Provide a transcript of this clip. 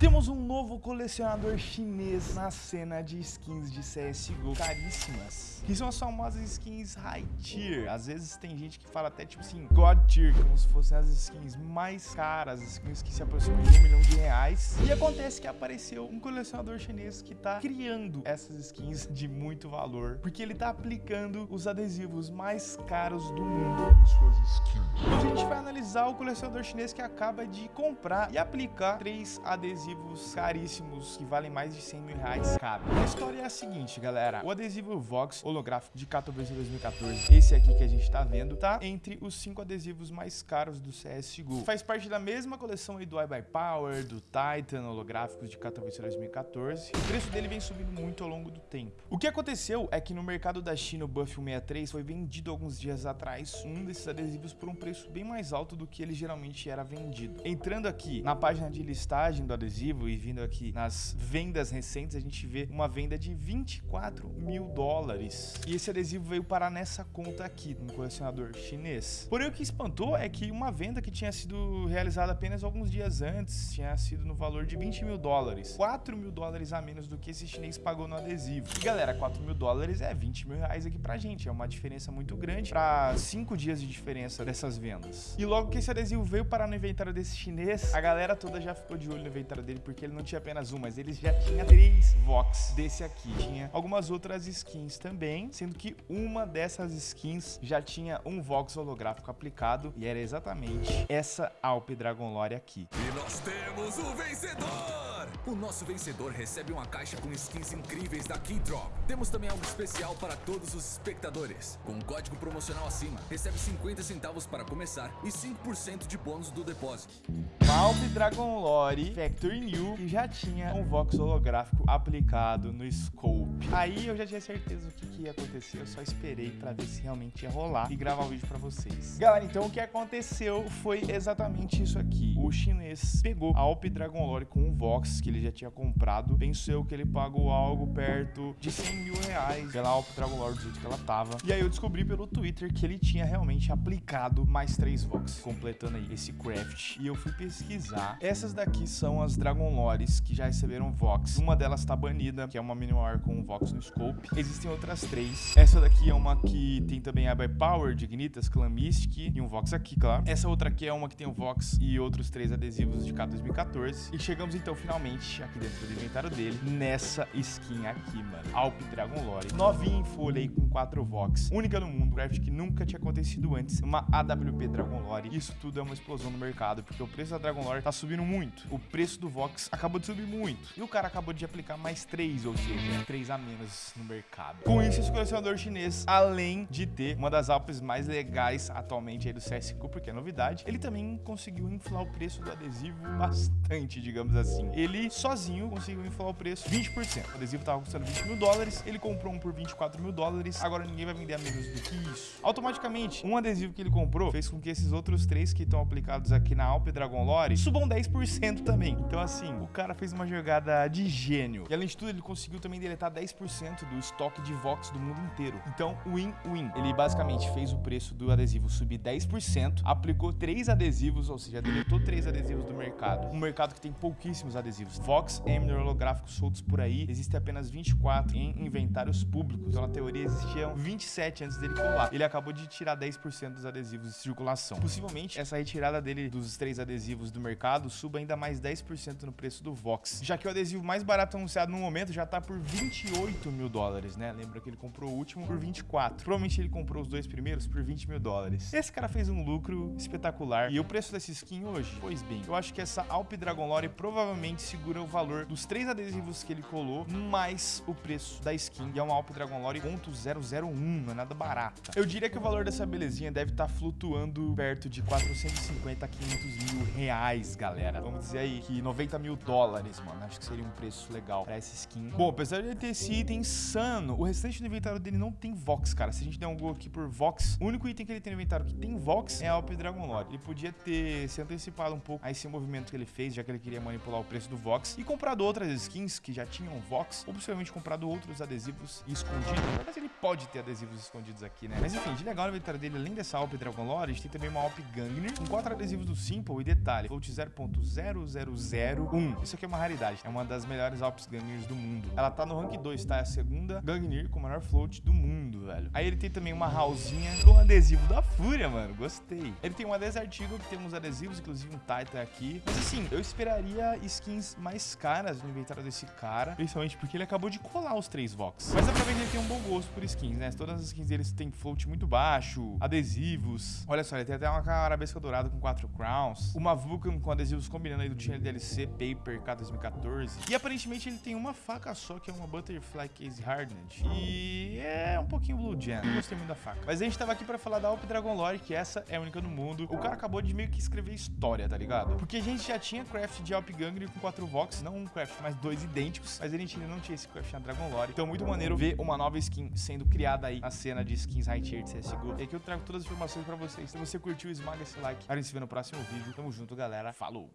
Temos um novo colecionador chinês na cena de skins de CSGO caríssimas, que são as famosas skins High Tier. Às vezes tem gente que fala até tipo assim, God Tier, como se fossem as skins mais caras, as skins que se aproximam de um milhão de reais. E acontece que apareceu um colecionador chinês que tá criando essas skins de muito valor, porque ele tá aplicando os adesivos mais caros do mundo nas suas skins. Hoje a gente vai analisar o colecionador chinês que acaba de comprar e aplicar três adesivos adesivos caríssimos que valem mais de 100 mil reais cada. A história é a seguinte, galera. O adesivo Vox holográfico de Katowice 2014, esse aqui que a gente tá vendo, tá entre os cinco adesivos mais caros do CSGO. Faz parte da mesma coleção aí do iBuyPower, do Titan holográficos de Katowice 2014. O preço dele vem subindo muito ao longo do tempo. O que aconteceu é que no mercado da China, o Buff 163 foi vendido alguns dias atrás um desses adesivos por um preço bem mais alto do que ele geralmente era vendido. Entrando aqui na página de listagem do adesivo, e vindo aqui nas vendas recentes, a gente vê uma venda de 24 mil dólares. E esse adesivo veio parar nessa conta aqui, no colecionador chinês. Porém, o que espantou é que uma venda que tinha sido realizada apenas alguns dias antes tinha sido no valor de 20 mil dólares. 4 mil dólares a menos do que esse chinês pagou no adesivo. E galera, 4 mil dólares é 20 mil reais aqui pra gente. É uma diferença muito grande para 5 dias de diferença dessas vendas. E logo que esse adesivo veio parar no inventário desse chinês, a galera toda já ficou de olho no inventário dele porque ele não tinha apenas um, mas ele já tinha três Vox desse aqui. Tinha algumas outras skins também, sendo que uma dessas skins já tinha um Vox holográfico aplicado e era exatamente essa Alp Dragon Lore aqui. E nós temos o vencedor! O nosso vencedor recebe uma caixa com skins incríveis da Keydrop. Temos também algo especial para todos os espectadores. Com um código promocional acima, recebe 50 centavos para começar e 5% de bônus do depósito. Alp Dragon Lore Factory New que já tinha um Vox holográfico aplicado no Scope. Aí eu já tinha certeza do que, que ia acontecer, eu só esperei pra ver se realmente ia rolar e gravar o vídeo pra vocês. Galera, então o que aconteceu foi exatamente isso aqui. O chinês pegou a Alp Dragon Lore com um Vox que ele já tinha comprado, pensou que ele pagou algo perto de 100 mil reais pela Alp Dragon do jeito que ela tava. E aí eu descobri pelo Twitter que ele tinha realmente aplicado mais três Vox, completando aí esse craft. E eu fui pesquisar. Essas daqui são as Dragon Lores que já receberam Vox. Uma delas tá banida, que é uma mini war com Vox no scope. Existem outras três. Essa daqui é uma que tem também a by Power, Dignitas, Clan Mystic e um Vox aqui, claro. Essa outra aqui é uma que tem o Vox e outros três adesivos de K 2014. E chegamos então finalmente aqui dentro do inventário dele, nessa skin aqui, mano. Alp Dragon Lore. Novinha em folha aí com quatro Vox. Única no mundo, craft que nunca tinha acontecido antes. Uma AWP Dragon Lore. Isso tudo é uma explosão no mercado, porque o preço da Dragon Lore tá subindo muito. O preço do Vox acabou de subir muito. E o cara acabou de aplicar mais três, ou seja, três a menos no mercado. Com isso, esse colecionador chinês, além de ter uma das Alpes mais legais atualmente aí do CSGO, porque é novidade, ele também conseguiu inflar o preço do adesivo bastante, digamos assim. Ele sozinho conseguiu inflar o preço 20%. O adesivo tava custando 20 mil dólares, ele comprou um por 24 mil dólares, agora ninguém vai vender a menos do que isso. Automaticamente, um adesivo que ele comprou fez com que esses outros três que estão aplicados aqui na Alpe Dragon Lore subam 10% também. Então, assim, o cara fez uma jogada de gênio. E além de tudo, ele conseguiu também deletar 10% do estoque de Vox do mundo inteiro. Então, win-win. Ele basicamente fez o preço do adesivo subir 10%, aplicou três adesivos, ou seja, deletou três adesivos do mercado. Um mercado que tem pouquíssimos adesivos. Vox, Emner, holográficos soltos por aí, existem apenas 24 em inventários públicos. Então, na teoria, existiam 27 antes dele colar. Ele acabou de tirar 10% dos adesivos de circulação. Possivelmente, essa retirada dele dos três adesivos do mercado suba ainda mais 10% no preço do Vox. Já que o adesivo mais barato anunciado no momento já tá por 28 mil dólares, né? Lembra que ele comprou o último por 24. Provavelmente ele comprou os dois primeiros por 20 mil dólares. Esse cara fez um lucro espetacular. E o preço dessa skin hoje? Pois bem, eu acho que essa Alp Dragon Lore provavelmente segura o valor dos três adesivos que ele colou, mais o preço da skin. E é uma Alp Dragon Lore .001, não é nada barata. Eu diria que o valor dessa belezinha deve estar tá flutuando perto de 450 a 500 mil reais, galera. Vamos dizer aí que 90 mil dólares, mano. Acho que seria um preço legal pra essa skin. Bom, apesar de ele ter esse item insano, o restante do inventário dele não tem Vox, cara. Se a gente der um gol aqui por Vox, o único item que ele tem no inventário que tem Vox é a Alp Dragon Lord. Ele podia ter se antecipado um pouco a esse movimento que ele fez, já que ele queria manipular o preço do Vox e comprado outras skins que já tinham Vox, ou possivelmente comprado outros adesivos escondidos. Mas ele pode ter adesivos escondidos aqui, né? Mas enfim, de legal no inventário dele, além dessa Alp Dragon gente tem também uma Alp Gangnir com quatro adesivos do Simple e detalhe, float 0.0001. Isso aqui é uma raridade, é uma das melhores Alps Gangnirs do mundo. Ela tá no rank 2, tá? É a segunda Gangnir com o maior float do mundo, velho. Aí ele tem também uma Hallzinha com adesivo da Fúria, mano. Gostei. Ele tem uma Desert Eagle que tem uns adesivos, inclusive um Titan aqui. Mas assim, eu esperaria skins mais caras no inventário desse cara, principalmente porque ele acabou de colar os três Vox. Mas que ele tem um bom gosto por skins, né? Todas as skins deles têm float muito baixo, adesivos. Olha só, ele tem até uma arabesca dourada com quatro crowns, uma Vulcan com adesivos combinando aí do Channel DLC Paper K2014. E aparentemente ele tem uma faca só, que é uma Butterfly Case Hardened. E é um pouquinho Blue Gem. Não gostei muito da faca. Mas a gente tava aqui pra falar da Alp Dragon Lore, que essa é a única no mundo. O cara acabou de meio que escrever história, tá ligado? Porque a gente já tinha craft de Alp Gangrel com 4 Vox, não um craft, mas dois idênticos. Mas a gente ainda não tinha esse craft na Dragon Lore. Então, muito maneiro ver uma nova skin sendo criada aí na cena de skins high tier de CSGO. E aqui eu trago todas as informações pra vocês. Se você curtiu, esmaga esse like. A gente se vê no próximo vídeo. Tamo junto, galera. Falou!